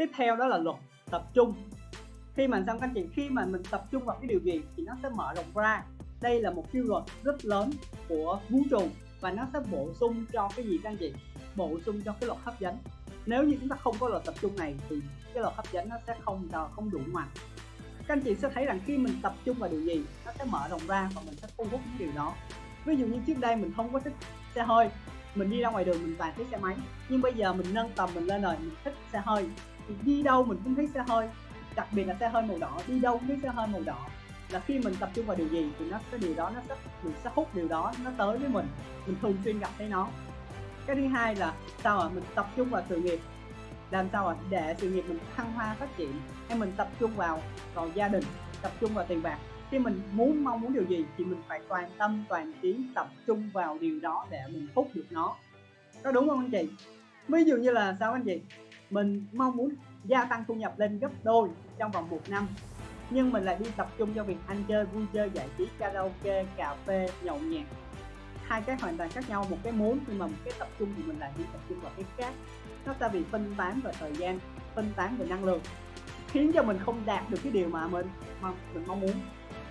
tiếp theo đó là luật tập trung. Khi mà xong các anh chị khi mà mình tập trung vào cái điều gì thì nó sẽ mở rộng ra. Đây là một quy luật rất lớn của vũ trụ và nó sẽ bổ sung cho cái gì các anh chị? Bổ sung cho cái luật hấp dẫn. Nếu như chúng ta không có luật tập trung này thì cái luật hấp dẫn nó sẽ không không đủ mạnh các anh chị sẽ thấy rằng khi mình tập trung vào điều gì, nó sẽ mở rộng ra và mình sẽ thu hút những điều đó. Ví dụ như trước đây mình không có thích xe hơi, mình đi ra ngoài đường mình toàn thấy xe máy. Nhưng bây giờ mình nâng tầm mình lên rồi, mình thích xe hơi thì đi đâu mình cũng thấy xe hơi, đặc biệt là xe hơi màu đỏ, đi đâu cũng thấy xe hơi màu đỏ. Là khi mình tập trung vào điều gì thì nó cái điều đó nó sẽ, mình sẽ hút điều đó nó tới với mình mình thường xuyên gặp thấy nó. Cái thứ hai là sao ạ? Mình tập trung vào sự nghiệp. Làm sao ạ? Để sự nghiệp mình thăng hoa phát triển, hay mình tập trung vào vào gia đình, tập trung vào tiền bạc. Khi mình muốn, mong muốn điều gì thì mình phải toàn tâm, toàn trí tập trung vào điều đó để mình hút được nó. Có đúng không anh chị? Ví dụ như là sao anh chị? Mình mong muốn gia tăng thu nhập lên gấp đôi trong vòng một năm. Nhưng mình lại đi tập trung cho việc ăn chơi, vui chơi, giải trí, karaoke, cà phê, nhậu nhẹt. Hai cái hoàn toàn khác nhau, một cái muốn nhưng mà một cái tập trung thì mình lại đi tập trung vào cái khác. Nó ta bị phân tán về thời gian, phân tán về năng lượng, khiến cho mình không đạt được cái điều mà mình mà mình mong muốn.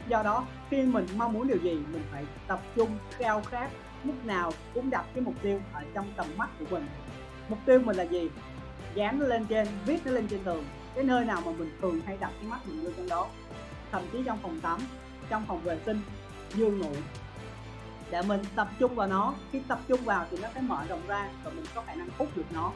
Do đó, khi mình mong muốn điều gì, mình phải tập trung, khao khát, lúc nào cũng đặt cái mục tiêu ở trong tầm mắt của mình. Mục tiêu mình là gì? Dán nó lên trên, viết nó lên trên tường. Cái nơi nào mà mình thường hay đặt cái mắt mình vô trong đó. Thậm chí trong phòng tắm, trong phòng vệ sinh giường ngủ. Để mình tập trung vào nó, khi tập trung vào thì nó sẽ mở rộng ra và mình có khả năng hút được nó.